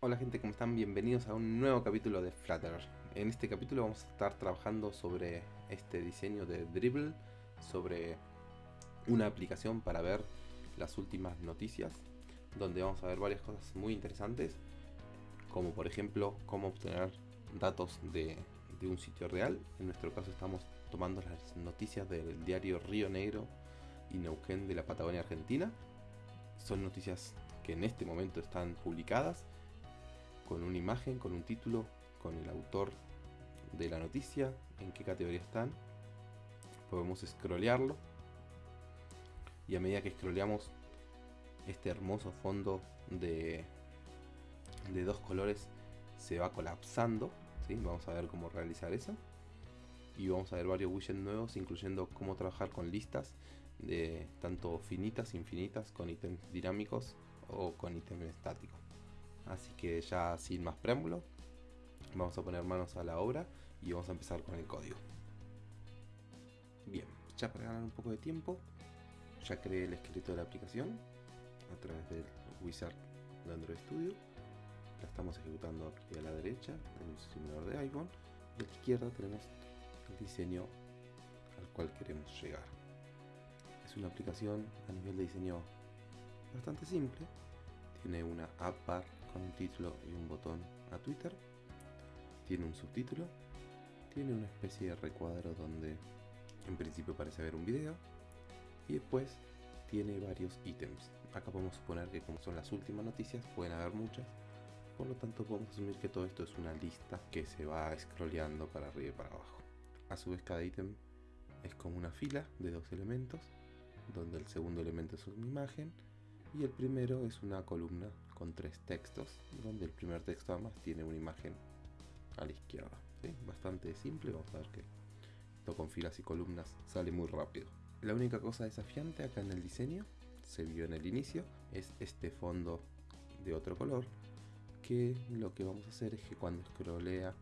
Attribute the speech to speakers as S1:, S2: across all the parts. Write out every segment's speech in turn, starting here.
S1: Hola gente, ¿cómo están? Bienvenidos a un nuevo capítulo de Flutter. En este capítulo vamos a estar trabajando sobre este diseño de Dribble, sobre una aplicación para ver las últimas noticias, donde vamos a ver varias cosas muy interesantes, como por ejemplo cómo obtener datos de, un sitio real. En nuestro caso estamos tomando las noticias del diario Río Negro y Neuquén de la Patagonia Argentina. Son noticias que en este momento están publicadas con una imagen, con un título, con el autor de la noticia, en qué categoría están. Podemos scrollearlo. Y a medida que scrolleamos este hermoso fondo de, dos colores se va colapsando. Vamos a ver cómo realizar eso. Y vamos a ver varios widgets nuevos, incluyendo cómo trabajar con listas de tanto finitas, infinitas, con ítems dinámicos o con ítems estáticos. Así que ya sin más preámbulo, vamos a poner manos a la obra y vamos a empezar con el código. Bien, ya para ganar un poco de tiempo, ya creé el escrito de la aplicación a través del wizard de Android Studio. La estamos ejecutando aquí a la derecha en el simulador de iPhone y a la izquierda tenemos el diseño al cual queremos llegar. Es una aplicación a nivel de diseño bastante simple. Tiene una app bar un título y un botón a Twitter. Tiene un subtítulo. Tiene una especie de recuadro donde en principio parece haber un video. Y después tiene varios ítems. Acá podemos suponer que como son las últimas noticias, pueden haber muchas. Por lo tanto podemos asumir que todo esto es una lista que se va scrolleando para arriba y para abajo. A su vez cada ítem es como una fila de dos elementos, donde el segundo elemento es una imagen y el primero es una columna con tres textos, donde el primer texto además tiene una imagen a la izquierda. Bastante simple, vamos a ver que esto con filas y columnas sale muy rápido. La única cosa desafiante acá en el diseño, se vio en el inicio, es este fondo de otro color, que lo que vamos a hacer es que cuando scrollea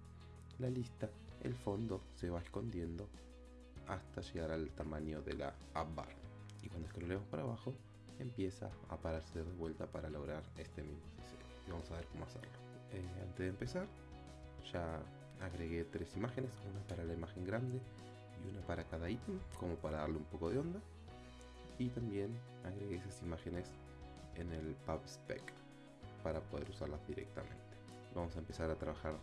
S1: la lista, el fondo se va escondiendo hasta llegar al tamaño de la app bar. Y cuando scrollemos para abajo, empieza a pararse de vuelta para lograr este mismo diseño. Y vamos a ver cómo hacerlo. Eh, antes de empezar, ya agregué tres imágenes, una para la imagen grande y una para cada ítem, como para darle un poco de onda. Y también agregué esas imágenes en el PubSpec para poder usarlas directamente. Vamos a empezar a trabajar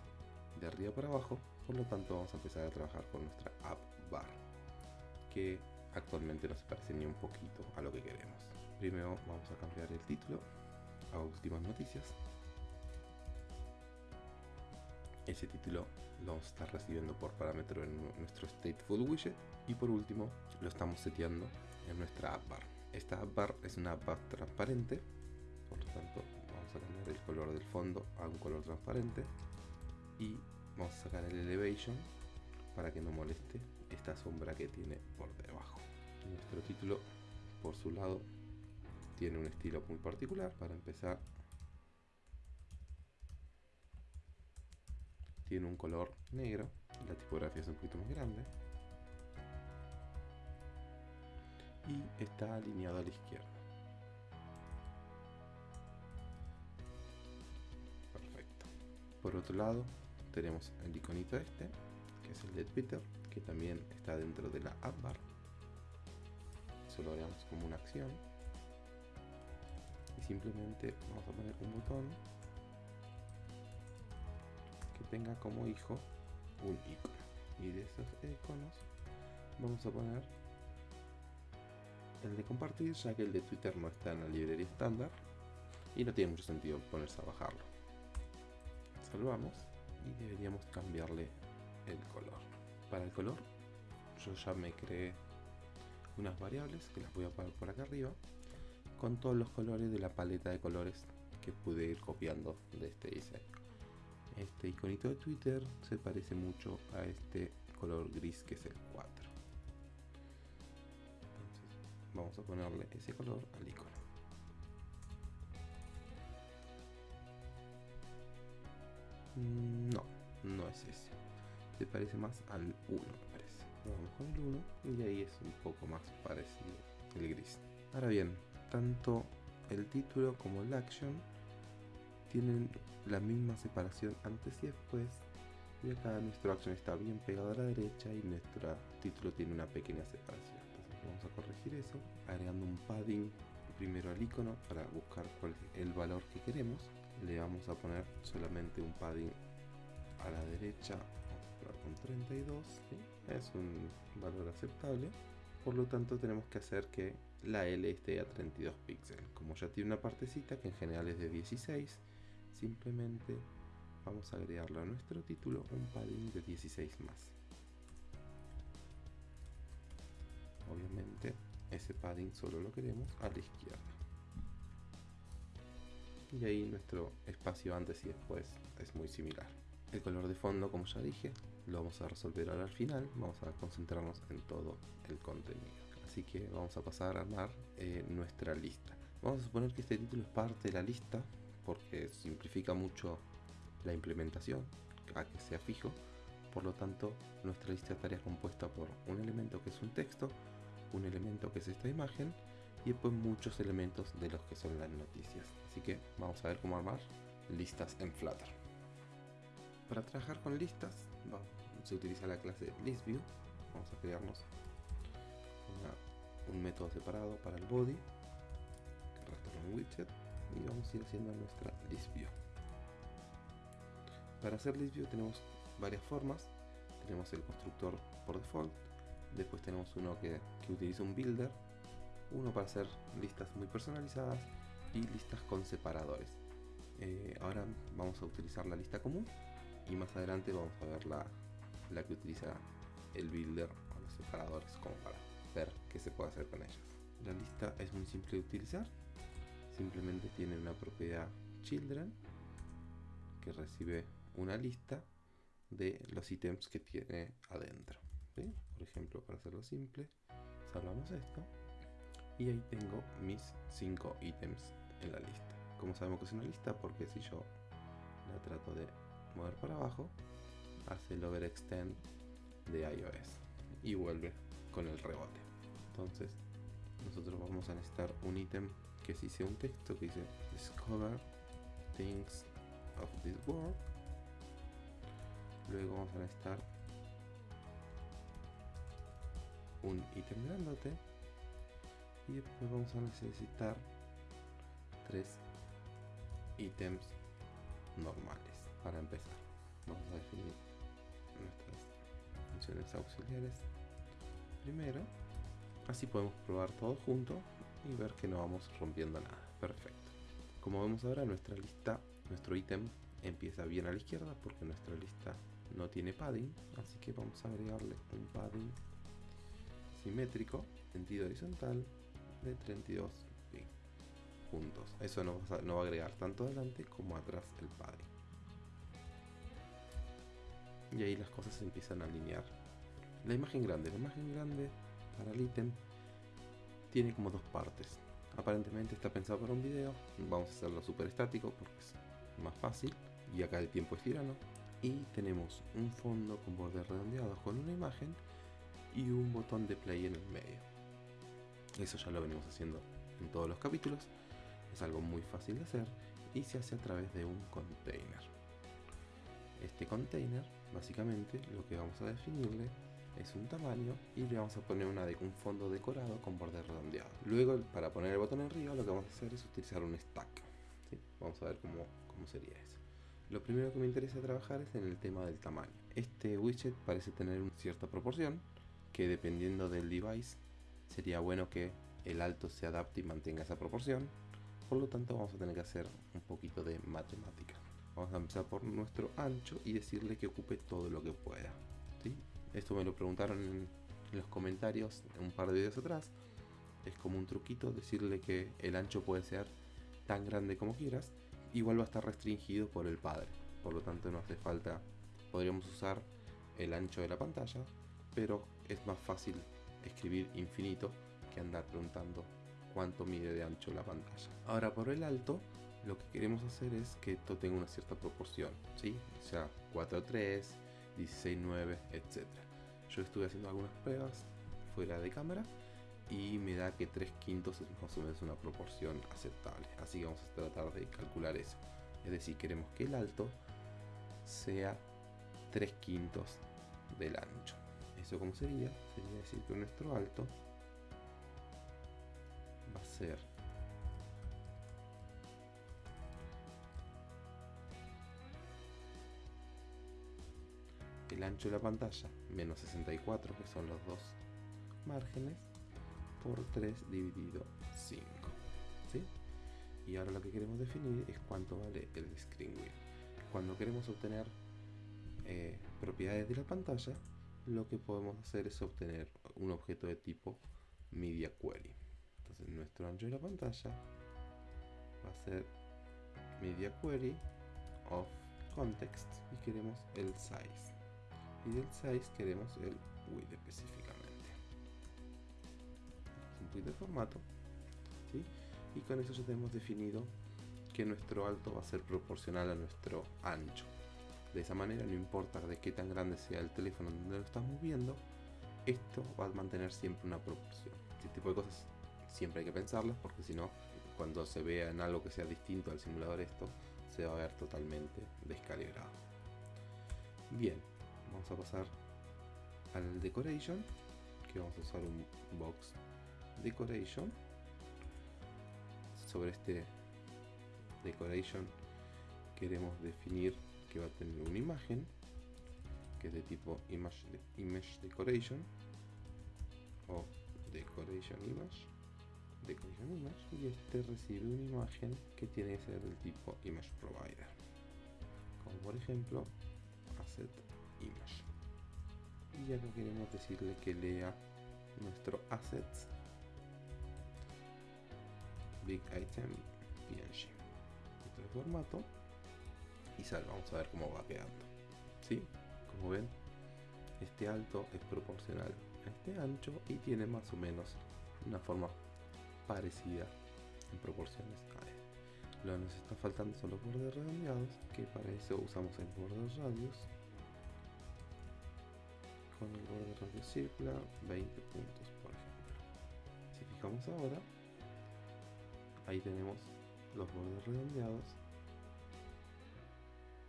S1: de arriba para abajo, por lo tanto vamos a empezar a trabajar con nuestra app bar, que actualmente no se parece ni un poquito a lo que queremos. Primero vamos a cambiar el título a últimas noticias. Ese título lo estar recibiendo por parámetro en nuestro stateful widget y por último lo estamos seteando en nuestra app bar. Esta app bar es una app bar transparente, por lo tanto vamos a cambiar el color del fondo a un color transparente y vamos a sacar el elevation para que no moleste esta sombra que tiene por debajo. Nuestro título, por su lado, tiene un estilo muy particular. Para empezar, tiene un color negro. La tipografía es un poquito más grande. Y está alineado a la izquierda. Perfecto. Por otro lado, tenemos el iconito este, que es el de Twitter, que también está dentro de la app bar. Eso lo haremos como una acción. Y simplemente vamos a poner un botón que tenga como hijo un icono. Y de esos iconos vamos a poner el de compartir, ya que el de Twitter no está en la librería estándar y no tiene mucho sentido ponerse a bajarlo. Salvamos y deberíamos cambiarle el color. Para el color, yo ya me creé unas variables que las voy a poner por acá arriba con todos los colores de la paleta de colores que pude ir copiando de este diseño. Este iconito de Twitter se parece mucho a este color gris que es el 4. Entonces vamos a ponerle ese color al icono. No, no es ese. Se parece más al 1 me parece. Vamos con el 1 y ahí es un poco más parecido el gris. Ahora bien, tanto el título como el action tienen la misma separación antes y después. Y acá nuestro action está bien pegado a la derecha y nuestro título tiene una pequeña separación. Entonces vamos a corregir eso, agregando un padding primero al icono para buscar el valor que queremos. Le vamos a poner solamente un padding a la derecha, con 32, es un valor aceptable. Por lo tanto tenemos que hacer que la L esté a 32 píxeles. Como ya tiene una partecita que en general es de 16, simplemente vamos a agregarle a nuestro título un padding de 16 más. Obviamente ese padding solo lo queremos a la izquierda. Y ahí nuestro espacio antes y después es muy similar. El color de fondo, como ya dije, lo vamos a resolver ahora al final. Vamos a concentrarnos en todo el contenido. Así que vamos a pasar a armar eh, nuestra lista. Vamos a suponer que este título es parte de la lista porque simplifica mucho la implementación a que sea fijo. Por lo tanto, nuestra lista estaría compuesta por un elemento que es un texto, un elemento que es esta imagen y después muchos elementos de los que son las noticias. Así que vamos a ver cómo armar listas en Flutter. Para trabajar con listas se utiliza la clase ListView. Vamos a crearnos un método separado para el body que retorna un widget y vamos a ir haciendo nuestra ListView. Para hacer ListView tenemos varias formas. Tenemos el constructor por default, después tenemos uno que, utiliza un builder, uno para hacer listas muy personalizadas y listas con separadores. Eh, ahora vamos a utilizar la lista común y más adelante vamos a ver la, la que utiliza el builder o los separadores como para ver qué se puede hacer con ellos. La lista es muy simple de utilizar, simplemente tiene una propiedad children que recibe una lista de los ítems que tiene adentro. Por ejemplo, para hacerlo simple, salvamos esto y ahí tengo mis 5 ítems en la lista. Como sabemos que es una lista? Porque si yo la trato de mover para abajo, hace el overextend de iOS y vuelve con el rebote. Entonces, nosotros vamos a necesitar un ítem que si sea un texto que dice Discover Things of this World. Luego vamos a necesitar un ítem grandote y después vamos a necesitar tres ítems normales para empezar. Vamos a definir nuestras funciones auxiliares primero. Así podemos probar todo junto y ver que no vamos rompiendo nada. Perfecto. Como vemos ahora, nuestra lista, nuestro ítem empieza bien a la izquierda porque nuestra lista no tiene padding. Así que vamos a agregarle un padding simétrico, sentido horizontal, de 32 puntos. Eso no no va a agregar tanto adelante como atrás el padding y ahí las cosas se empiezan a alinear. La imagen grande, la imagen grande para el ítem tiene como dos partes. Aparentemente está pensado para un video, vamos a hacerlo súper estático porque es más fácil y acá el tiempo es tirano. Y tenemos un fondo con bordes redondeados con una imagen y un botón de play en el medio. Eso ya lo venimos haciendo en todos los capítulos. Es algo muy fácil de hacer y se hace a través de un container. Este container Básicamente lo que vamos a definirle es un tamaño y le vamos a poner una de, un fondo decorado con borde redondeado. Luego para poner el botón arriba lo que vamos a hacer es utilizar un stack. Vamos a ver cómo, cómo sería eso. Lo primero que me interesa trabajar es en el tema del tamaño. Este widget parece tener una cierta proporción que dependiendo del device sería bueno que el alto se adapte y mantenga esa proporción. Por lo tanto vamos a tener que hacer un poquito de matemática. Vamos a empezar por nuestro ancho y decirle que ocupe todo lo que pueda. Esto me lo preguntaron en, los comentarios un par de videos atrás. Es como un truquito decirle que el ancho puede ser tan grande como quieras. Igual va a estar restringido por el padre. Por lo tanto no hace falta. Podríamos usar el ancho de la pantalla. Pero es más fácil escribir infinito que andar preguntando cuánto mide de ancho la pantalla. Ahora por el alto lo que queremos hacer es que esto tenga una cierta proporción, ¿sí? O sea, 4.3, 16.9, etc. Yo estuve haciendo algunas pruebas fuera de cámara y me da que 3 quintos es más o menos una proporción aceptable. Así que vamos a tratar de calcular eso. Es decir, queremos que el alto sea 3 quintos del ancho. ¿Eso cómo sería? Sería decir que nuestro alto va a ser el ancho de la pantalla menos 64 que son los dos márgenes por 3 dividido 5 ¿sí? y ahora lo que queremos definir es cuánto vale el screen width cuando queremos obtener eh, propiedades de la pantalla lo que podemos hacer es obtener un objeto de tipo media query. Entonces nuestro ancho de la pantalla va a ser media query of context y queremos el size y del size queremos el width específicamente. Un tweet de formato y con eso ya tenemos definido que nuestro alto va a ser proporcional a nuestro ancho. De esa manera no importa de qué tan grande sea el teléfono donde lo estamos viendo esto va a mantener siempre una proporción. Este tipo de cosas siempre hay que pensarlas porque si no cuando se vea en algo que sea distinto al simulador esto se va a ver totalmente descalibrado. Bien vamos a pasar al decoration que vamos a usar un box decoration. Sobre este decoration queremos definir que va a tener una imagen que es de tipo image, image decoration o decoration image decoration image y este recibe una imagen que tiene que ser del tipo image provider. Como por ejemplo asset image y acá queremos decirle que lea nuestro assets. Big item png este formato. Y sal vamos a ver cómo va quedando. ¿sí? como ven este alto es proporcional a este ancho y tiene más o menos una forma parecida en proporciones a él lo que nos está faltando son los bordes redondeados que para eso usamos el borde radius con el borde radius circular 20 puntos por ejemplo. Si fijamos ahora ahí tenemos los bordes redondeados.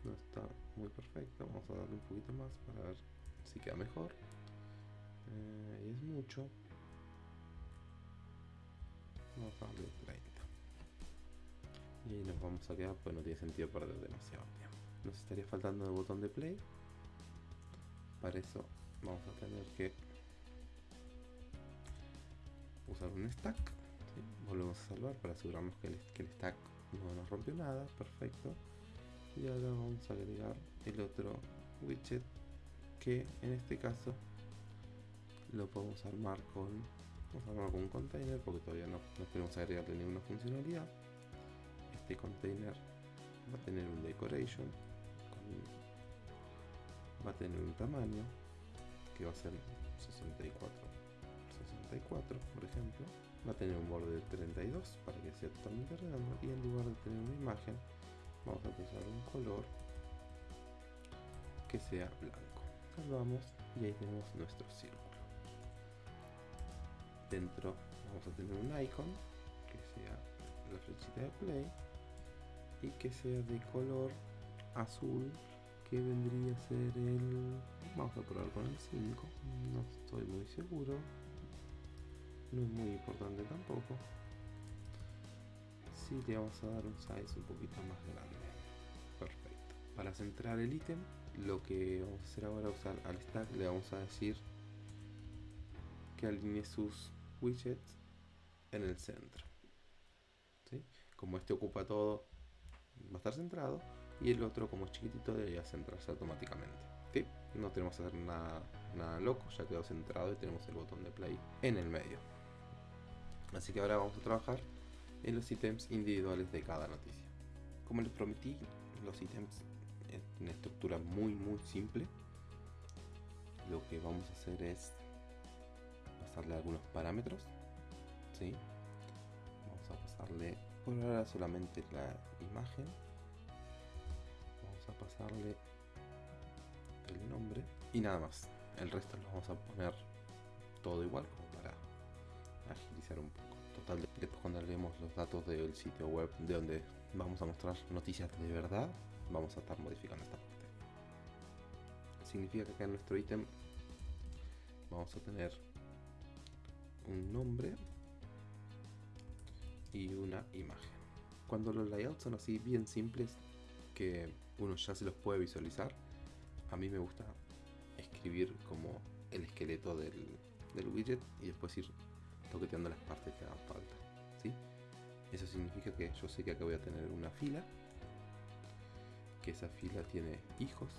S1: No está muy perfecto vamos a darle un poquito más para ver si queda mejor. Eh, y es mucho. Vamos a darle 30 y ahí nos vamos a quedar pues no tiene sentido perder demasiado tiempo. Nos estaría faltando el botón de play. Para eso vamos a tener que usar un stack. Volvemos a salvar para asegurarnos que el, stack no nos rompió nada. Perfecto. Y ahora vamos a agregar el otro widget que en este caso lo podemos armar con vamos a armar con un container porque todavía no, no queremos agregarle ninguna funcionalidad. Este container va a tener un decoration va a tener un tamaño que va a ser 64 64 por ejemplo va a tener un borde de 32 para que sea totalmente redondo y en lugar de tener una imagen vamos a usar un color que sea blanco. Salvamos y ahí tenemos nuestro círculo. Dentro vamos a tener un icon que sea la flechita de play y que sea de color azul que vendría a ser el vamos a probar con el 5 no estoy muy seguro no es muy importante tampoco. Si le vamos a dar un size un poquito más grande. Perfecto. Para centrar el ítem lo que vamos a hacer ahora usar al stack le vamos a decir que alinee sus widgets en el centro. ¿sí? como este ocupa todo va a estar centrado y el otro como chiquitito debería centrarse automáticamente ¿sí? no tenemos que hacer nada, nada loco ya quedó centrado y tenemos el botón de play en el medio así que ahora vamos a trabajar en los ítems individuales de cada noticia como les prometí los ítems en una estructura muy muy simple lo que vamos a hacer es pasarle algunos parámetros ¿sí? vamos a pasarle por ahora solamente la imagen vamos a pasarle el nombre y nada más el resto lo vamos a poner todo igual como para agilizar un poco Total, después cuando leemos los datos del sitio web de donde vamos a mostrar noticias de verdad, vamos a estar modificando esta parte. Significa que acá en nuestro ítem vamos a tener un nombre y una imagen. Cuando los layouts son así bien simples, que uno ya se los puede visualizar, a mí me gusta escribir como el esqueleto del, del widget y después ir toqueteando las partes que hagan falta. ¿sí? Eso significa que yo sé que acá voy a tener una fila, que esa fila tiene hijos.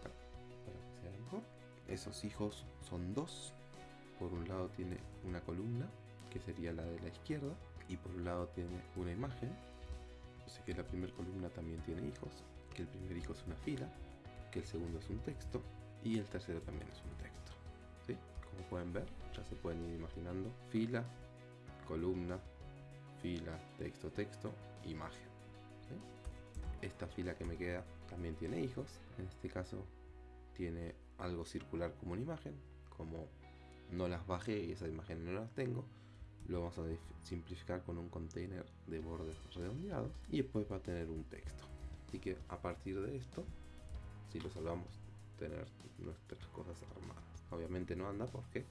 S1: Acá que sea mejor. Esos hijos son dos. Por un lado tiene una columna, que sería la de la izquierda, y por un lado tiene una imagen. Que la primera columna también tiene hijos, que el primer hijo es una fila, que el segundo es un texto, y el tercero también es un texto. ¿sí? Como pueden ver, ya se pueden ir imaginando fila, columna, fila, texto, texto, imagen. Esta fila que me queda también tiene hijos, en este caso tiene algo circular como una imagen, como no las bajé y esas imágenes no las tengo, lo vamos a simplificar con un container de bordes redondeados y después va a tener un texto. Así que a partir de esto, si lo salvamos, tener nuestras cosas armadas. Obviamente no anda porque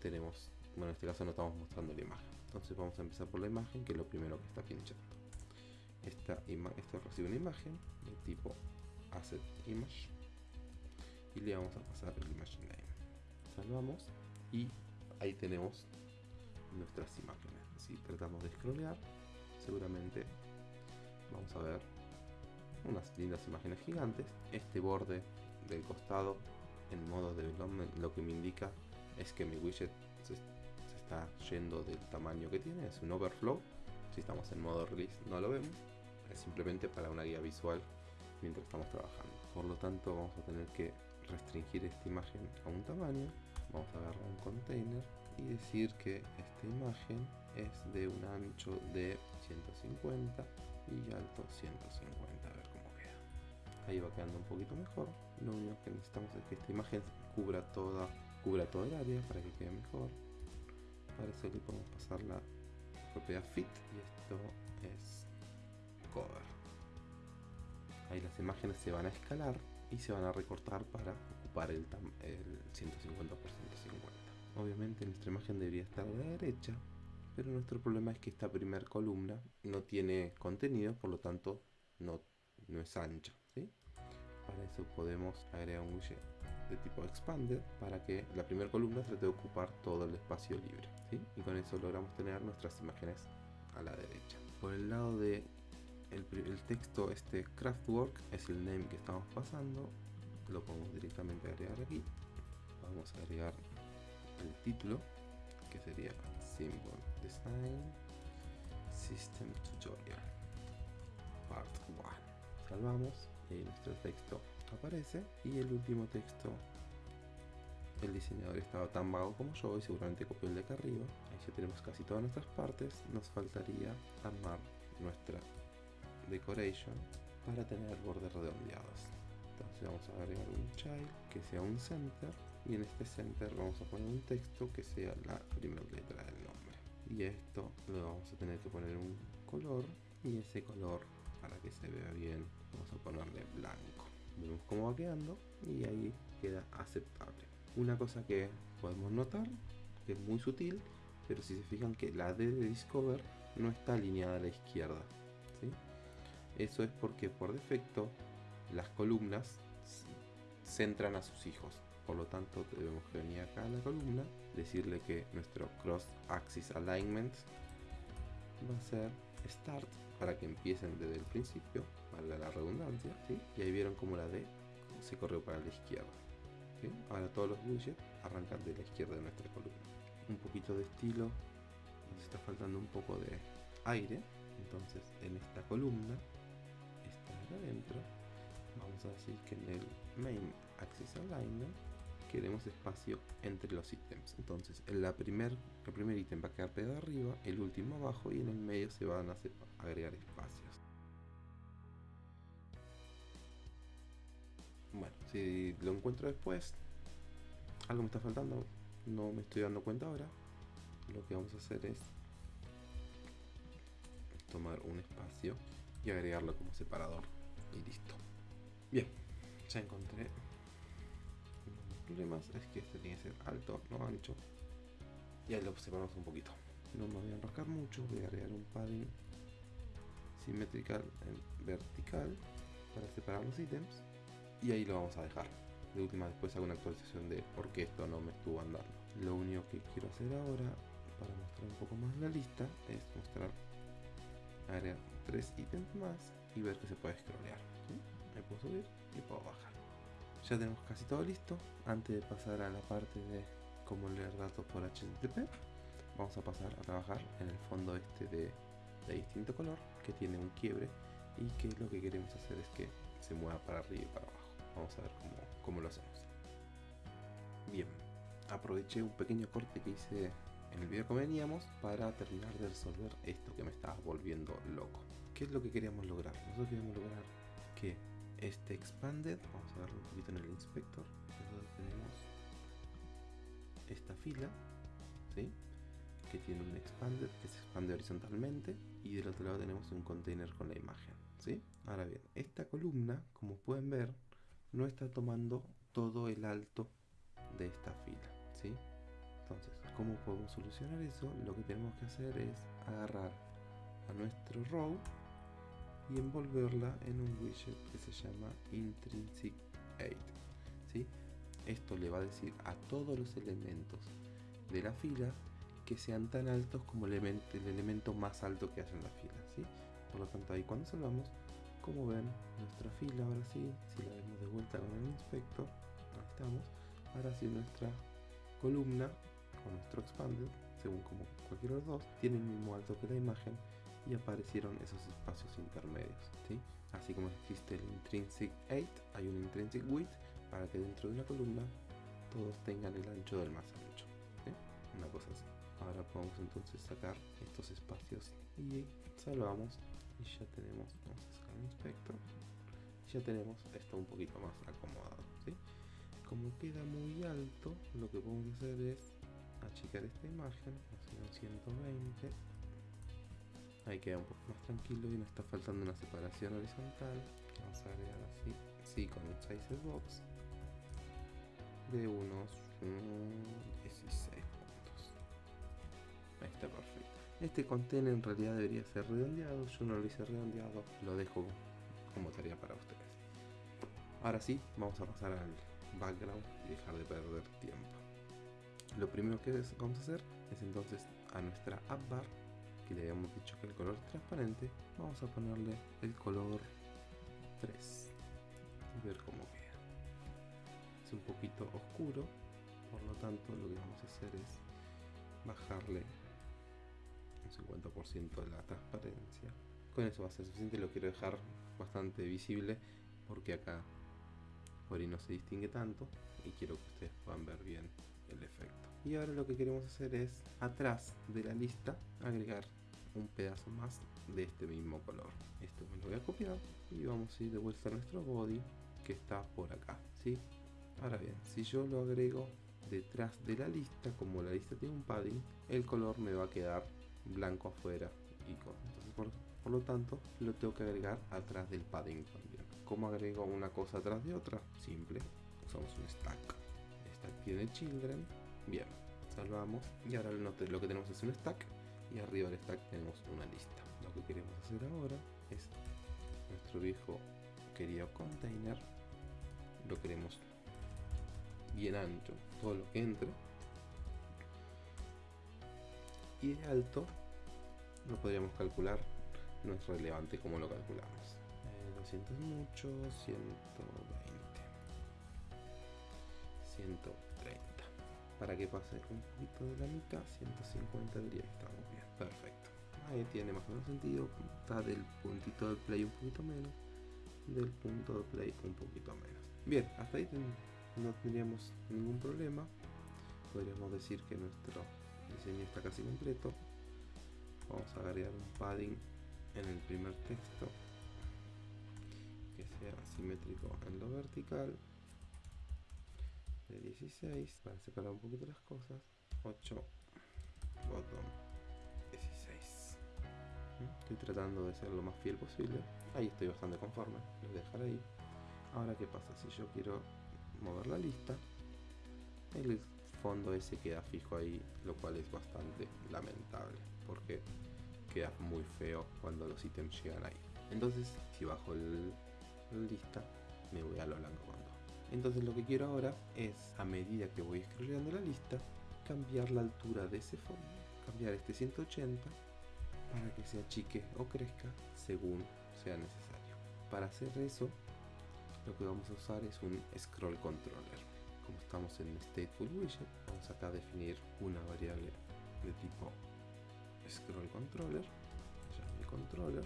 S1: tenemos, bueno en este caso no estamos mostrando la imagen. Entonces vamos a empezar por la imagen que es lo primero que está pinchando. Esta esto recibe una imagen de tipo asset image y le vamos a pasar el image name. Salvamos y ahí tenemos nuestras imágenes. Si tratamos de scrollear, seguramente vamos a ver unas lindas imágenes gigantes. Este borde del costado en modo development lo que me indica es que mi widget se, está yendo del tamaño que tiene, es un overflow. Si estamos en modo release no lo vemos, es simplemente para una guía visual mientras estamos trabajando. Por lo tanto vamos a tener que restringir esta imagen a un tamaño. Vamos a agarrar un container y decir que esta imagen es de un ancho de 150 y alto 150 a ver cómo queda. Ahí va quedando un poquito mejor. Lo único que necesitamos es que esta imagen cubra toda cubra todo el área para que quede mejor. Para eso le podemos pasar la propiedad fit y esto es cover. Ahí las imágenes se van a escalar y se van a recortar para ocupar el, el 150 por 150 Obviamente nuestra imagen debería estar a la derecha, pero nuestro problema es que esta primera columna no tiene contenido, por lo tanto no, no es ancha. Para eso podemos agregar un widget de tipo expander para que la primera columna trate de ocupar todo el espacio libre. Y con eso logramos tener nuestras imágenes a la derecha. Por el lado de el, el texto, este craftwork es el name que estamos pasando. Lo podemos directamente agregar aquí. Vamos a agregar el título que sería Symbol Design System Tutorial Part 1 salvamos y nuestro texto aparece y el último texto el diseñador estaba tan vago como yo y seguramente copió el de acá arriba. Ahí ya tenemos casi todas nuestras partes. Nos faltaría armar nuestra decoration para tener bordes redondeados. Entonces vamos a agregar un child que sea un center y en este center vamos a poner un texto que sea la primera letra del nombre. Y esto lo vamos a tener que poner un color y ese color para que se vea bien vamos a ponerle blanco. Vemos cómo va quedando y ahí queda aceptable. Una cosa que podemos notar que es muy sutil pero si se fijan que la D de Discover no está alineada a la izquierda eso es porque por defecto las columnas centran a sus hijos por lo tanto debemos venir acá a la columna decirle que nuestro cross axis alignment va a ser start para que empiecen desde el principio valga la redundancia y ahí vieron como la D se corrió para la izquierda ahora todos los widgets arrancan de la izquierda de nuestra columna. Un poquito de estilo nos está faltando un poco de aire entonces en esta columna está adentro vamos a decir que en el main axis alignment queremos espacio entre los ítems. Entonces, primer, el primer ítem va a quedar pegado arriba, el último abajo y en el medio se van a agregar espacios. Bueno, si lo encuentro después, algo me está faltando, no me estoy dando cuenta ahora, lo que vamos a hacer es tomar un espacio y agregarlo como separador y listo. Bien, ya encontré. Problemas es que este tiene que ser alto, no ancho. Y ahí lo separamos un poquito. No me voy a enroscar mucho, voy a agregar un padding simétrico en vertical para separar los ítems. Y ahí lo vamos a dejar. De última después hago una actualización de por qué esto no me estuvo andando. Lo único que quiero hacer ahora para mostrar un poco más la lista es mostrar agregar tres ítems más y ver que se puede scrollear. Me puedo subir y puedo bajar. Ya tenemos casi todo listo. Antes de pasar a la parte de cómo leer datos por HTTP, vamos a pasar a trabajar en el fondo este de, de distinto color que tiene un quiebre y que lo que queremos hacer es que se mueva para arriba y para abajo. Vamos a ver cómo, cómo lo hacemos. Bien, aproveché un pequeño corte que hice en el video que veníamos para terminar de resolver esto que me estaba volviendo loco. ¿Qué es lo que queríamos lograr? Nosotros queríamos lograr que este expanded, vamos a verlo un poquito en el inspector, nosotros tenemos esta fila, ¿sí? que tiene un expanded que se expande horizontalmente y del otro lado tenemos un container con la imagen. ¿sí? Ahora bien, esta columna, como pueden ver, no está tomando todo el alto de esta fila. ¿sí? Entonces, ¿cómo podemos solucionar eso? Lo que tenemos que hacer es agarrar a nuestro row y envolverla en un widget que se llama intrinsic 8. ¿sí? Esto le va a decir a todos los elementos de la fila que sean tan altos como el elemento, el elemento más alto que haya en la fila. ¿sí? Por lo tanto, ahí cuando salvamos, como ven, nuestra fila ahora sí, si la vemos de vuelta con el inspector, ahí estamos, ahora sí nuestra columna con nuestro expanded, según como cualquiera de los dos, tiene el mismo alto que la imagen y aparecieron esos espacios intermedios. ¿sí? Así como existe el intrinsic 8, hay un intrinsic width para que dentro de una columna todos tengan el ancho del más ancho. Una cosa así. Ahora podemos entonces sacar estos espacios y salvamos y ya tenemos, vamos a sacar el inspector, ya tenemos esto un poquito más acomodado. ¿sí? Como queda muy alto, lo que podemos hacer es achicar esta imagen, a 120. Ahí queda un poco más tranquilo y nos está faltando una separación horizontal. Vamos a agregar así, sí, con un size box de unos 16 puntos. Ahí está perfecto. Este container en realidad debería ser redondeado, yo no lo hice redondeado, lo dejo como tarea para ustedes. Ahora sí, vamos a pasar al background y dejar de perder tiempo. Lo primero que vamos a hacer es entonces a nuestra app bar, que le habíamos dicho que el color es transparente, vamos a ponerle el color 3 y ver cómo queda. Es un poquito oscuro, por lo tanto lo que vamos a hacer es bajarle un 50% de la transparencia. Con eso va a ser suficiente, lo quiero dejar bastante visible porque acá por ahí no se distingue tanto y quiero que ustedes puedan ver bien el efecto. Y ahora lo que queremos hacer es atrás de la lista agregar un pedazo más de este mismo color. Esto me lo voy a copiar y vamos a ir de vuelta a nuestro body que está por acá. ¿sí? Ahora bien, si yo lo agrego detrás de la lista, como la lista tiene un padding, el color me va a quedar blanco afuera y con. Entonces, por, por lo tanto, lo tengo que agregar atrás del padding también. ¿Cómo agrego una cosa atrás de otra? Simple, usamos un stack. Stack tiene children. Bien, salvamos. Y ahora lo que tenemos es un stack. Y arriba del stack tenemos una lista. Lo que queremos hacer ahora es nuestro viejo querido container. Lo queremos bien ancho, todo lo que entre. Y de alto lo podríamos calcular. No es relevante como lo calculamos. 200 es mucho, 120. 130. Para que pase un poquito de la mitad, 150 diría que estamos bien. Perfecto. Ahí tiene más o menos sentido. Está del puntito de play un poquito menos. Del punto de play un poquito menos. Bien, hasta ahí no tendríamos ningún problema. Podríamos decir que nuestro diseño está casi completo. Vamos a agregar un padding en el primer texto que sea simétrico en lo vertical de 16 para separar un poquito las cosas 8 bottom 16. Estoy tratando de ser lo más fiel posible. Ahí estoy bastante conforme. Lo voy a dejar ahí. Ahora, ¿qué pasa? Si yo quiero mover la lista, el fondo ese queda fijo ahí, lo cual es bastante lamentable, porque queda muy feo cuando los ítems llegan ahí. Entonces, si bajo el, lista, me voy a lo blanco. Entonces lo que quiero ahora es, a medida que voy scrolleando la lista, cambiar la altura de ese fondo, cambiar este 180 para que se achique o crezca según sea necesario. Para hacer eso, lo que vamos a usar es un scroll controller. Como estamos en stateful widget, vamos acá a definir una variable de tipo scroll controller, controller,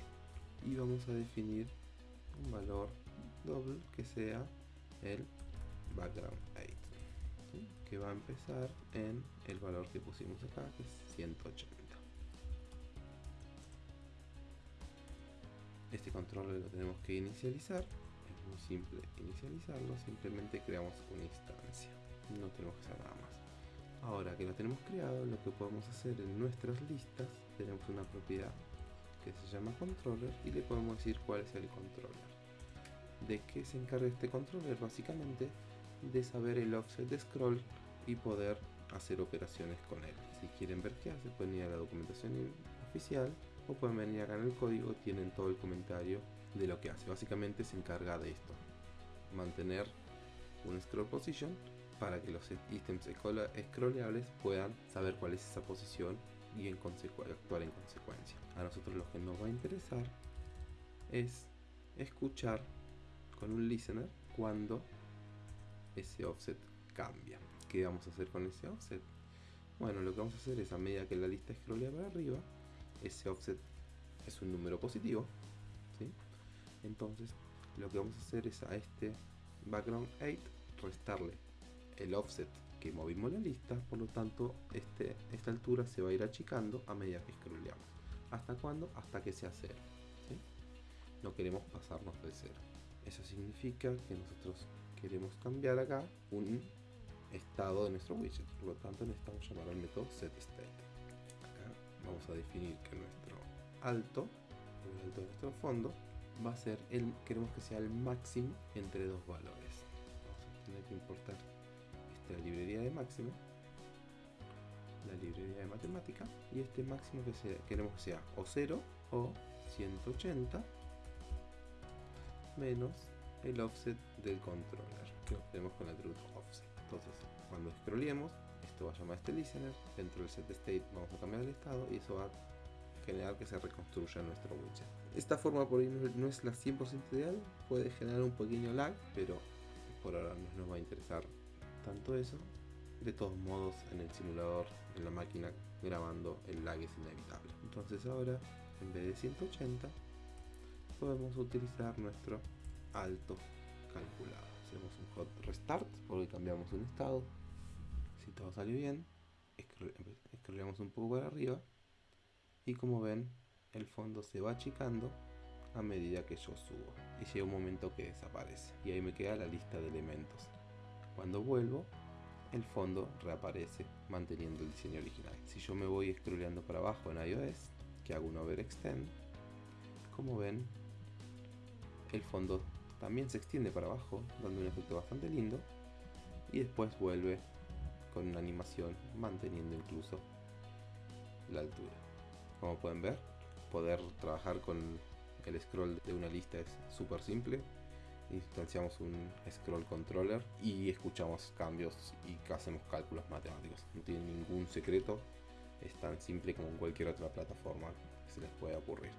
S1: y vamos a definir un valor doble que sea el background 8 que va a empezar en el valor que pusimos acá que es 180 este controller lo tenemos que inicializar. Es muy simple inicializarlo simplemente creamos una instancia. No tenemos que hacer nada más. Ahora que lo tenemos creado lo que podemos hacer en nuestras listas tenemos una propiedad que se llama controller y le podemos decir cuál es el controller. De qué se encarga este controller básicamente de saber el offset de scroll y poder hacer operaciones con él. Si quieren ver qué hace, pueden ir a la documentación oficial o pueden venir acá en el código, tienen todo el comentario de lo que hace. Básicamente se encarga de esto, mantener un scroll position para que los ítems scrolleables puedan saber cuál es esa posición y en actuar en consecuencia. A nosotros lo que nos va a interesar es escuchar con un listener cuando ese offset cambia. ¿Qué vamos a hacer con ese offset? Bueno, lo que vamos a hacer es a medida que la lista scrollea para arriba, ese offset es un número positivo. Entonces, lo que vamos a hacer es a este background 8 restarle el offset que movimos la lista, por lo tanto, este, esta altura se va a ir achicando a medida que scrolleamos. ¿Hasta cuándo? Hasta que sea cero. No queremos pasarnos de cero. Eso significa que nosotros queremos cambiar acá un estado de nuestro widget. Por lo tanto necesitamos llamar al método setState. Vamos a definir que nuestro alto, el alto de nuestro fondo, va a ser el, queremos que sea el máximo entre dos valores. Vamos a tener que importar esta librería de máximo, la librería de matemática, y este máximo que sea, queremos que sea o 0 o 180 menos el offset del controller que obtenemos con el atributo offset. Entonces, cuando scrollemos, esto va a llamar este listener, dentro del set state vamos a cambiar el estado y eso va a generar que se reconstruya nuestro widget. Esta forma por ahí no es la 100% ideal, puede generar un pequeño lag, pero por ahora no nos va a interesar tanto eso. De todos modos, en el simulador, en la máquina grabando, el lag es inevitable. Entonces ahora, en vez de 180, podemos utilizar nuestro alto calculado. Hacemos un hot restart porque cambiamos un estado. Si todo salió bien, escroleamos un poco para arriba y como ven, el fondo se va achicando a medida que yo subo y llega un momento que desaparece y ahí me queda la lista de elementos. Cuando vuelvo, el fondo reaparece manteniendo el diseño original. Si yo me voy scrolleando para abajo en iOS, que hago un overextend, como ven, el fondo también se extiende para abajo, dando un efecto bastante lindo. Y después vuelve con una animación manteniendo incluso la altura. Como pueden ver, poder trabajar con el scroll de una lista es súper simple. Instanciamos un scroll controller y escuchamos cambios y hacemos cálculos matemáticos. No tiene ningún secreto, es tan simple como en cualquier otra plataforma que se les pueda ocurrir.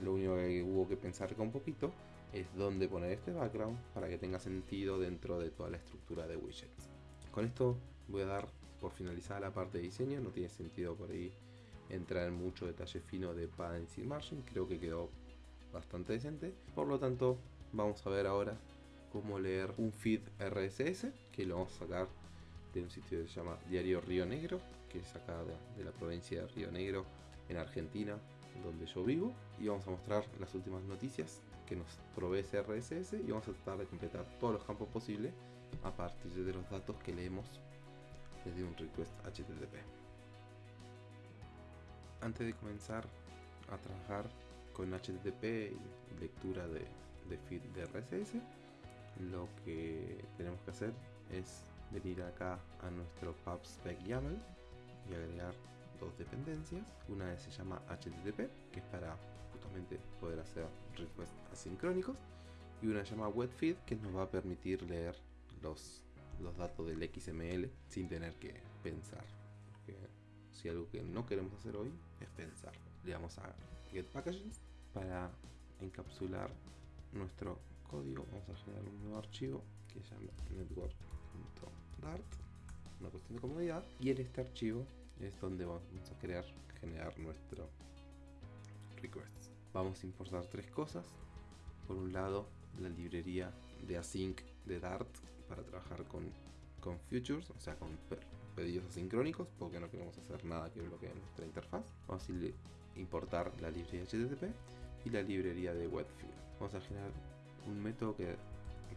S1: Lo único que hubo que pensar acá un poquito es dónde poner este background para que tenga sentido dentro de toda la estructura de widgets. Con esto voy a dar por finalizada la parte de diseño, no tiene sentido por ahí entrar en mucho detalle fino de padding y margin, creo que quedó bastante decente. Por lo tanto, vamos a ver ahora cómo leer un feed RSS, que lo vamos a sacar de un sitio que se llama Diario Río Negro, que es acá de, de la provincia de Río Negro, en Argentina, donde yo vivo. Y vamos a mostrar las últimas noticias que nos provee ese RSS y vamos a tratar de completar todos los campos posibles a partir de los datos que leemos desde un request HTTP. Antes de comenzar a trabajar con HTTP y lectura de, feed de RSS, lo que tenemos que hacer es venir acá a nuestro pubspec YAML y agregar dos dependencias. Una se llama HTTP, que es para justamente poder hacer requests asincrónicos, y una se llama webfeed, que nos va a permitir leer los, los datos del XML sin tener que pensar. Porque si algo que no queremos hacer hoy es pensar. Le damos a Get Packages para encapsular nuestro código. Vamos a generar un nuevo archivo que se llama network.dart, una cuestión de comodidad. Y en este archivo es donde vamos a crear, generar nuestro request. Vamos a importar tres cosas. Por un lado, la librería de async de Dart para trabajar con, con futures, o sea, con pedidos asincrónicos, porque no queremos hacer nada que bloquee nuestra interfaz. Vamos a importar la librería HTTP y la librería de WebFeed. Vamos a generar un método que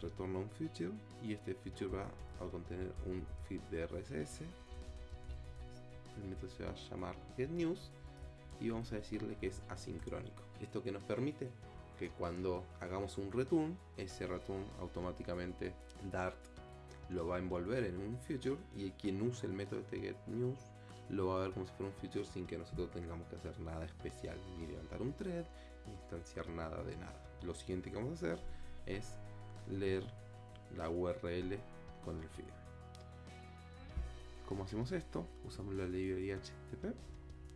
S1: retorna un future y este future va a contener un feed de RSS. El método se va a llamar getNews y vamos a decirle que es asincrónico. Esto que nos permite que cuando hagamos un return, ese return automáticamente Dart lo va a envolver en un future y quien use el método de getNews lo va a ver como si fuera un future sin que nosotros tengamos que hacer nada especial, ni levantar un thread, ni instanciar nada de nada. Lo siguiente que vamos a hacer es leer la URL con el feed. ¿Cómo hacemos esto? Usamos la librería HTTP,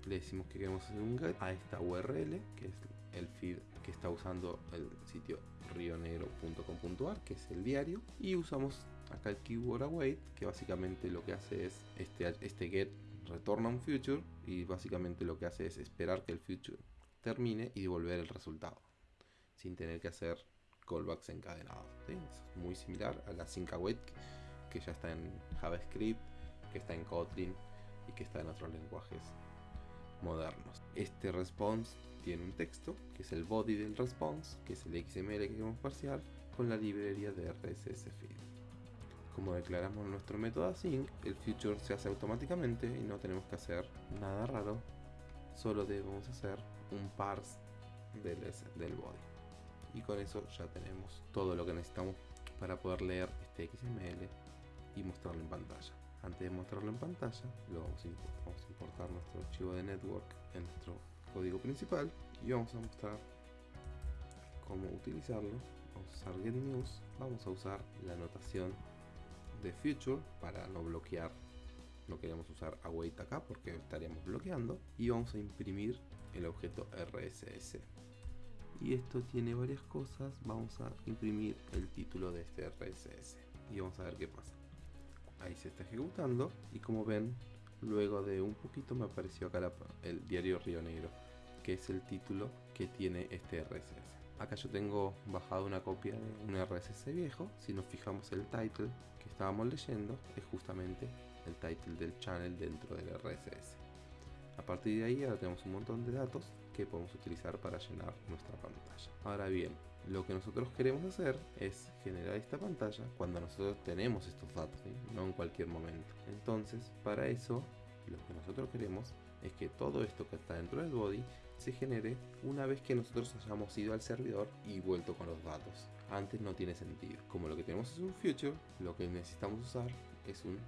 S1: le decimos que queremos hacer un get a esta URL, que es el feed que está usando el sitio rionegro.com.ar, que es el diario, y usamos acá el keyword await, que básicamente lo que hace es este, este get retorna un future y básicamente lo que hace es esperar que el future termine y devolver el resultado sin tener que hacer callbacks encadenados. Es muy similar a la sync await que ya está en JavaScript, que está en Kotlin y que está en otros lenguajes modernos. Este response tiene un texto, que es el body del response, que es el XML que queremos parcial, con la librería de RSS feed. Como declaramos nuestro método async, el future se hace automáticamente y no tenemos que hacer nada raro, solo debemos hacer un parse del, del body. Y con eso ya tenemos todo lo que necesitamos para poder leer este XML y mostrarlo en pantalla. Antes de mostrarlo en pantalla, lo vamos a, importar, nuestro archivo de network en nuestro código principal y vamos a mostrar cómo utilizarlo. Vamos a usar getNews, vamos a usar la notación de future para no bloquear. No queremos usar await acá porque estaríamos bloqueando y vamos a imprimir el objeto RSS. Y esto tiene varias cosas. Vamos a imprimir el título de este RSS y vamos a ver qué pasa ahí se está ejecutando. Y como ven luego de un poquito me apareció acá el diario Río Negro que es el título que tiene este RSS acá yo tengo bajado una copia de un RSS viejo. Si nos fijamos el title que estábamos leyendo es justamente el title del channel dentro del RSS a partir de ahí ahora tenemos un montón de datos que podemos utilizar para llenar nuestra pantalla ahora bien lo que nosotros queremos hacer es generar esta pantalla cuando nosotros tenemos estos datos, no en cualquier momento. Entonces, para eso, lo que nosotros queremos es que todo esto que está dentro del body se genere una vez que nosotros hayamos ido al servidor y vuelto con los datos. Antes no tiene sentido. Como lo que tenemos es un future, lo que necesitamos usar es un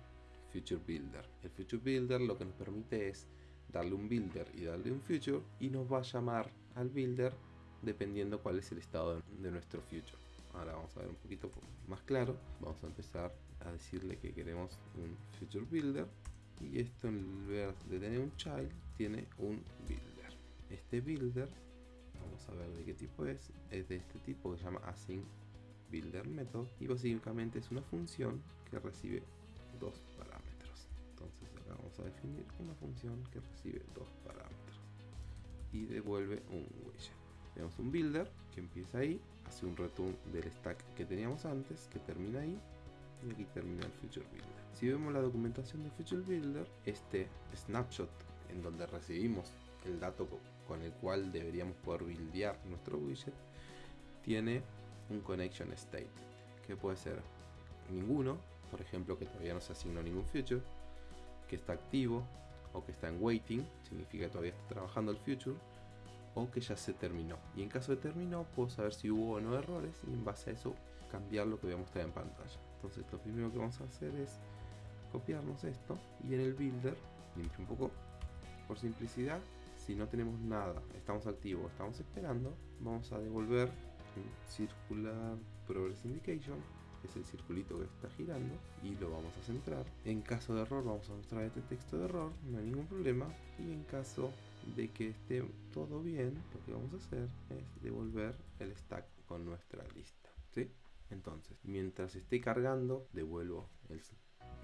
S1: future builder. El future builder lo que nos permite es darle un builder y darle un future y nos va a llamar al builder dependiendo cuál es el estado de nuestro future. Ahora vamos a ver un poquito más claro. Vamos a empezar a decirle que queremos un future builder y esto en lugar de tener un child tiene un builder. Este builder, vamos a ver de qué tipo es, es de este tipo que se llama async builder method y básicamente es una función que recibe dos parámetros. Vamos a definir una función que recibe dos parámetros y devuelve un widget. Tenemos un builder que empieza ahí, hace un return del stack que teníamos antes, que termina ahí, y aquí termina el Future Builder. Si vemos la documentación del Future Builder, este snapshot en donde recibimos el dato con el cual deberíamos poder buildear nuestro widget, tiene un connection state, que puede ser ninguno, por ejemplo que todavía no se asignó ningún future, que está activo, o que está en waiting, significa que todavía está trabajando el future, o que ya se terminó. Y en caso de terminó, puedo saber si hubo o no errores y en base a eso cambiar lo que voy a mostrar en pantalla. Entonces lo primero que vamos a hacer es copiarnos esto y en el builder, limpio un poco, por simplicidad, si no tenemos nada, estamos activos, estamos esperando, vamos a devolver circular progress indication es el circulito que está girando y lo vamos a centrar. En caso de error vamos a mostrar este texto de error, no hay ningún problema. Y en caso de que esté todo bien, lo que vamos a hacer es devolver el stack con nuestra lista. ¿sí? Entonces, mientras esté cargando, devuelvo el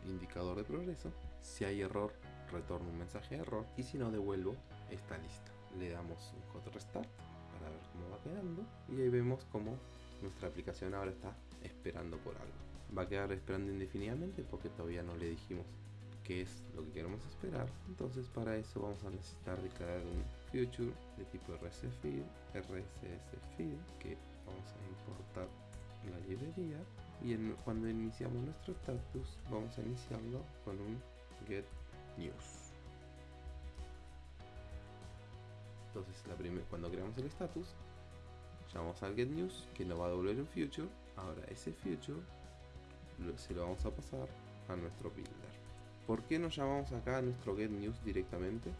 S1: indicador de progreso. Si hay error, retorno un mensaje de error. Y si no, devuelvo esta lista. Le damos un hot restart para ver cómo va quedando. Y ahí vemos cómo nuestra aplicación ahora está esperando por algo. Va a quedar esperando indefinidamente porque todavía no le dijimos qué es lo que queremos esperar. Entonces para eso vamos a necesitar declarar un future de tipo RSS feed, RSS feed que vamos a importar la librería y cuando iniciamos nuestro status vamos a iniciarlo con un get news. Entonces la cuando creamos el status llamamos al get news que nos va a devolver un future ahora ese future se lo vamos a pasar a nuestro builder ¿por qué nos llamamos acá a nuestro get news directamente?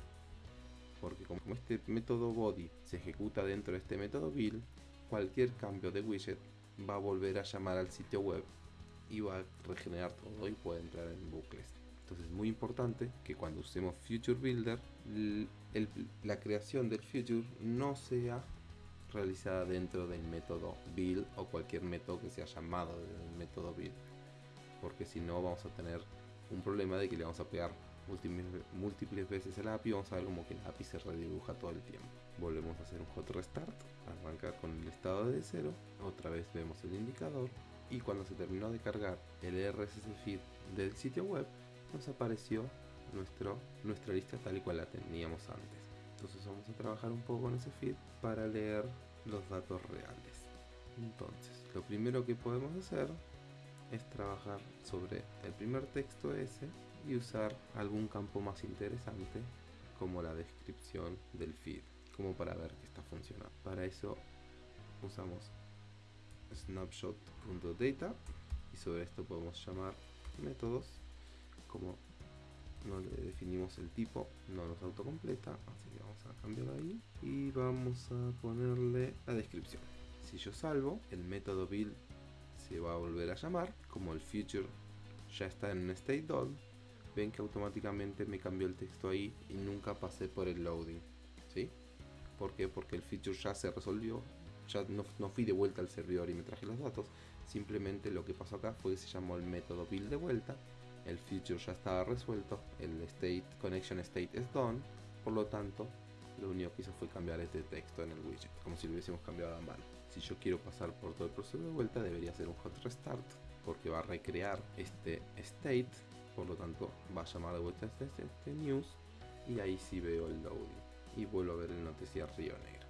S1: porque como este método body se ejecuta dentro de este método build cualquier cambio de widget va a volver a llamar al sitio web y va a regenerar todo y puede entrar en bucles entonces es muy importante que cuando usemos future builder la creación del future no sea realizada dentro del método build o cualquier método que sea llamado del método build. Porque si no vamos a tener un problema de que le vamos a pegar múltiples veces el API y vamos a ver como que el API se redibuja todo el tiempo. Volvemos a hacer un hot restart arranca con el estado de cero otra vez vemos el indicador y cuando se terminó de cargar el RSS feed del sitio web nos apareció nuestro, nuestra lista tal y cual la teníamos antes entonces vamos a trabajar un poco con ese feed para leer los datos reales. Entonces, lo primero que podemos hacer es trabajar sobre el primer texto ese y usar algún campo más interesante como la descripción del feed, como para ver que está funcionando. Para eso usamos snapshot.data y sobre esto podemos llamar métodos como no le definimos el tipo, no nos autocompleta, así que vamos a cambiarlo ahí y vamos a ponerle la descripción. Si yo salvo, el método build se va a volver a llamar, como el future ya está en un state dot, ven que automáticamente me cambió el texto ahí y nunca pasé por el loading, ¿sí? ¿Por qué? Porque el feature ya se resolvió, ya no, no fui de vuelta al servidor y me traje los datos, simplemente lo que pasó acá fue que se llamó el método build de vuelta el future ya estaba resuelto, el state connection state es done, por lo tanto lo único que hizo fue cambiar este texto en el widget, como si lo hubiésemos cambiado a mano. Si yo quiero pasar por todo el proceso de vuelta, debería hacer un hot restart, porque va a recrear este state, por lo tanto va a llamar de vuelta este, este news, y ahí sí veo el loading, y vuelvo a ver el noticiario negro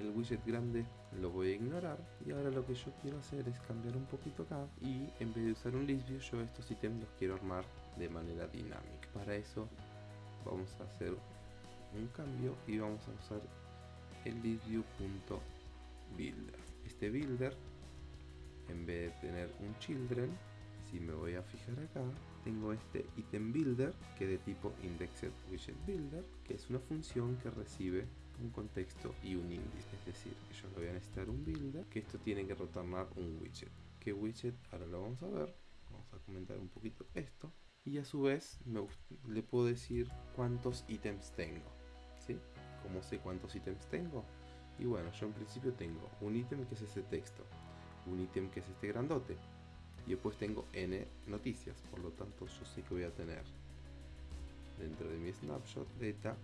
S1: el widget grande lo voy a ignorar y ahora lo que yo quiero hacer es cambiar un poquito acá y en vez de usar un list view yo estos ítems los quiero armar de manera dinámica. Para eso vamos a hacer un cambio y vamos a usar el listview.builder este builder en vez de tener un children si me voy a fijar acá tengo este item builder que de tipo indexed widget builder que es una función que recibe un contexto y un índice. Es decir, que yo voy a necesitar un builder, que esto tiene que retornar un widget. ¿Qué widget? Ahora lo vamos a ver. Vamos a comentar un poquito esto. Y a su vez le puedo decir cuántos ítems tengo. ¿Sí? ¿Cómo sé cuántos ítems tengo? Y bueno, yo en principio tengo un ítem que es ese texto, un ítem que es este grandote, y después tengo n noticias, por lo tanto yo sé que voy a tener dentro de mi snapshot data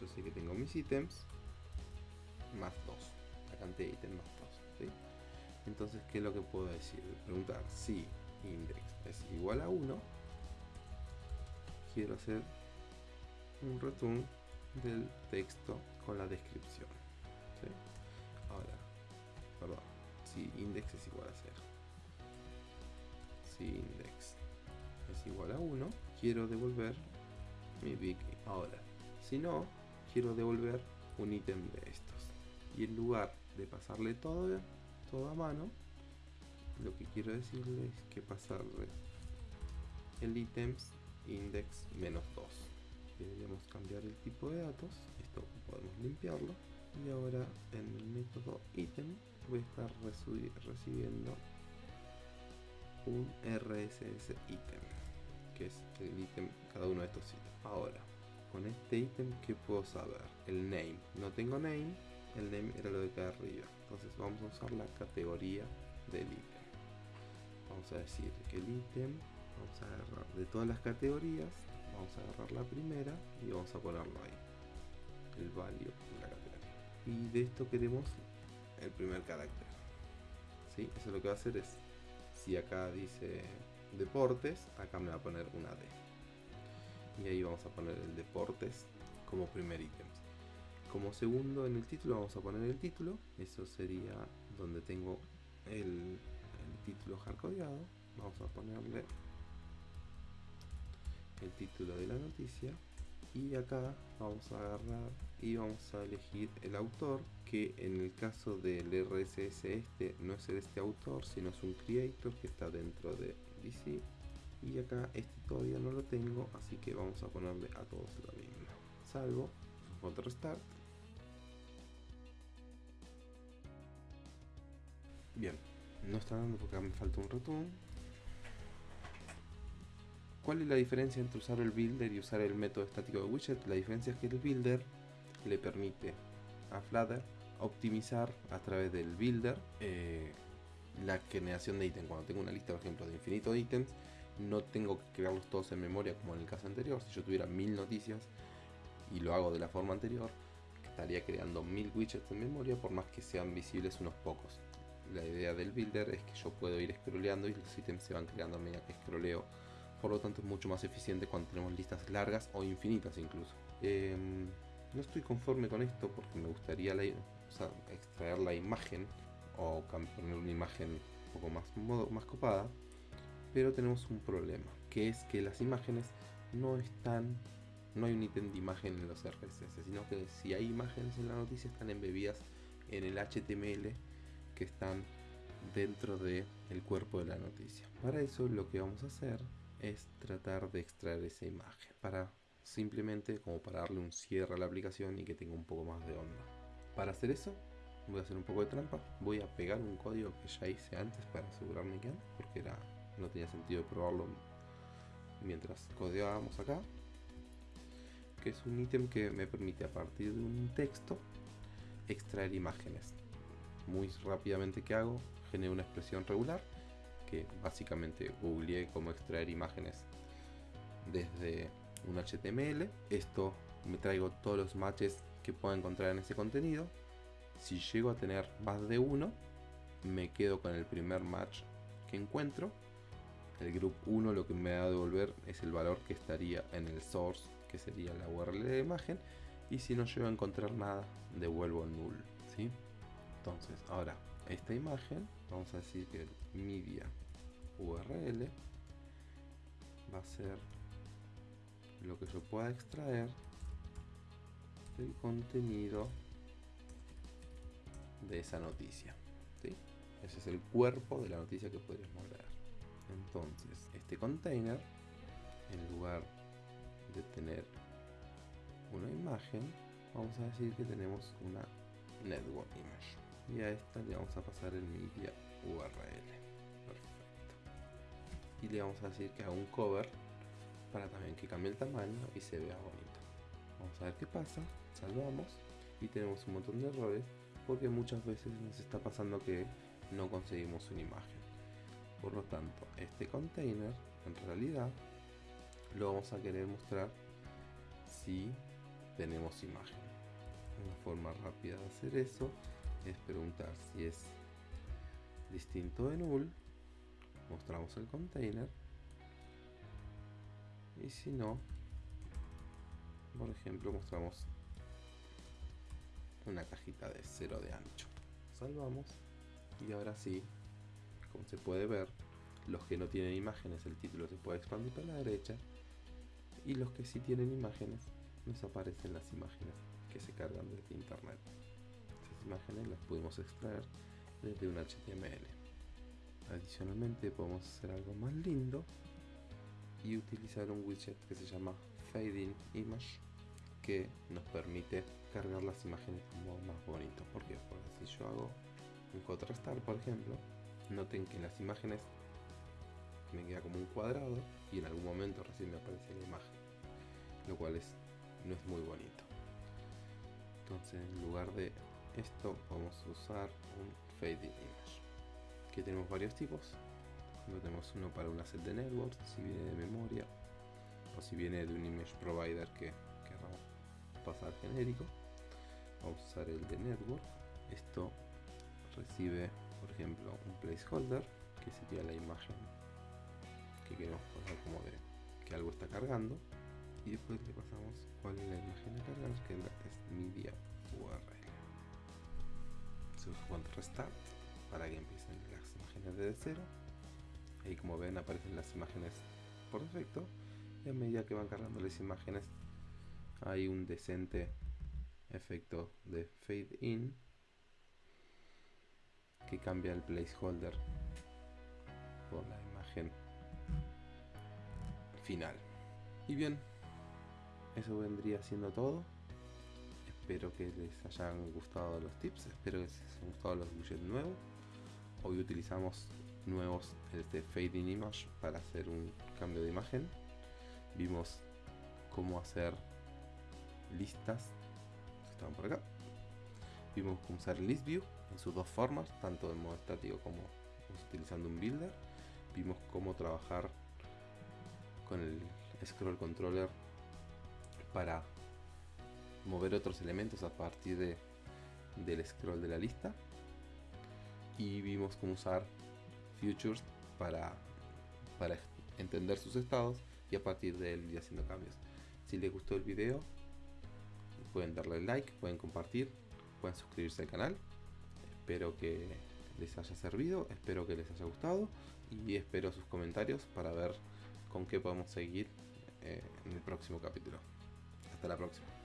S1: yo sé que tengo mis ítems más 2 la cantidad de ítems más 2 entonces qué es lo que puedo decir preguntar si index es igual a 1 quiero hacer un return del texto con la descripción ahora perdón si index es igual a 0 si index es igual a 1 quiero devolver mi Vicky. Ahora, si no, quiero devolver un ítem de estos. Y en lugar de pasarle todo, todo a mano, lo que quiero decirle es que pasarle el ítems index menos 2. Deberíamos cambiar el tipo de datos, esto podemos limpiarlo. Y ahora en el método ítem voy a estar recibiendo un RSS ítem, que es el ítem, cada uno de estos ítems. Ahora, con este ítem, que puedo saber? El name. No tengo name, el name era lo de acá arriba. Entonces vamos a usar la categoría del ítem. Vamos a decir que el ítem, vamos a agarrar de todas las categorías, vamos a agarrar la primera y vamos a ponerlo ahí. El value de la categoría. Y de esto queremos el primer carácter. ¿Sí? Eso lo que va a hacer es, si acá dice deportes, acá me va a poner una D. Y ahí vamos a poner el deportes como primer ítem. Como segundo en el título vamos a poner el título. Eso sería donde tengo el, el título hardcodeado. Vamos a ponerle el título de la noticia y acá vamos a agarrar y vamos a elegir el autor que en el caso del RSS este no es este autor sino es un creator que está dentro de DC y acá este todavía no lo tengo así que vamos a ponerle a todos lo mismo salvo otro restart bien no está dando porque me falta un return ¿Cuál es la diferencia entre usar el builder y usar el método estático de widget? La diferencia es que el builder le permite a Flutter optimizar a través del builder eh, la generación de ítems. Cuando tengo una lista, por ejemplo, de infinito ítems, no tengo que crearlos todos en memoria como en el caso anterior. Si yo tuviera mil noticias y lo hago de la forma anterior, estaría creando mil widgets en memoria por más que sean visibles unos pocos. La idea del builder es que yo puedo ir scrolleando y los ítems se van creando a medida que scrolleo por lo tanto es mucho más eficiente cuando tenemos listas largas o infinitas incluso. Em, no estoy conforme con esto porque me gustaría extraer la imagen o poner una imagen un poco más, más copada, pero tenemos un problema, que es que las imágenes no están, no hay un ítem de imagen en los RSS, sino que si hay imágenes en la noticia están embebidas en el HTML que están dentro del el cuerpo de la noticia. Para eso lo que vamos a hacer es tratar de extraer esa imagen para simplemente como para darle un cierre a la aplicación y que tenga un poco más de onda. Para hacer eso voy a hacer un poco de trampa, voy a pegar un código que ya hice antes para asegurarme que porque era, no tenía sentido probarlo mientras codeábamos acá, que es un ítem que me permite a partir de un texto extraer imágenes. Muy rápidamente que hago, genero una expresión regular que básicamente googleé cómo extraer imágenes desde un HTML. Esto me traigo todos los matches que puedo encontrar en ese contenido. Si llego a tener más de uno, me quedo con el primer match que encuentro. El group 1 lo que me va a devolver es el valor que estaría en el source, que sería la URL de imagen. Y si no llego a encontrar nada, devuelvo null. ¿sí? Entonces, ahora, esta imagen, vamos a decir que el media URL va a ser lo que yo pueda extraer del contenido de esa noticia. Ese es el cuerpo de la noticia que podríamos leer. Entonces, este container, en lugar de tener una imagen, vamos a decir que tenemos una network image. Y a esta le vamos a pasar el media URL perfecto. Y le vamos a decir que haga un cover para también que cambie el tamaño y se vea bonito. Vamos a ver qué pasa. Salvamos y tenemos un montón de errores porque muchas veces nos está pasando que no conseguimos una imagen por lo tanto este container en realidad lo vamos a querer mostrar si tenemos imagen. Una forma rápida de hacer eso es preguntar si es distinto de null. Mostramos el container. Y si no por ejemplo mostramos una cajita de cero de ancho. Salvamos. Y ahora sí como se puede ver los que no tienen imágenes el título se puede expandir para la derecha y los que sí tienen imágenes nos aparecen las imágenes que se cargan desde internet. Esas imágenes las podemos extraer desde un HTML. Adicionalmente podemos hacer algo más lindo y utilizar un widget que se llama Fading Image que nos permite cargar las imágenes modo más bonito. ¿Por qué? Porque si yo hago un contrastar, por ejemplo, noten que en las imágenes me queda como un cuadrado y en algún momento recién me aparece la imagen, lo cual es, no es muy bonito. Entonces en lugar de esto vamos a usar un fading image. Que tenemos varios tipos. Tenemos uno para un asset de network si viene de memoria o si viene de un image provider que queramos pasar genérico. Vamos a usar el de network. Esto recibe por ejemplo un placeholder que sería la imagen que queremos pasar como de que algo está cargando y después le pasamos cuál es la imagen a cargar que es media url cuando restart para que empiecen las imágenes desde cero. Ahí como ven aparecen las imágenes por defecto y a medida que van cargando las imágenes hay un decente efecto de fade in que cambia el placeholder por la imagen final. Y bien eso vendría siendo todo. Espero que les hayan gustado los tips espero que les hayan gustado los widgets nuevos. Hoy utilizamos nuevos este fading image para hacer un cambio de imagen. Vimos cómo hacer listas estaban por acá. Vimos cómo usar list view en sus dos formas tanto en modo estático como utilizando un builder vimos cómo trabajar con el scroll controller para mover otros elementos a partir de, del scroll de la lista y vimos cómo usar futures para, para entender sus estados y a partir de él ir haciendo cambios. Si les gustó el video, pueden darle like, pueden compartir, pueden suscribirse al canal. Espero que les haya servido, espero que les haya gustado y espero sus comentarios para ver con qué podemos seguir eh, en el próximo capítulo. Hasta la próxima.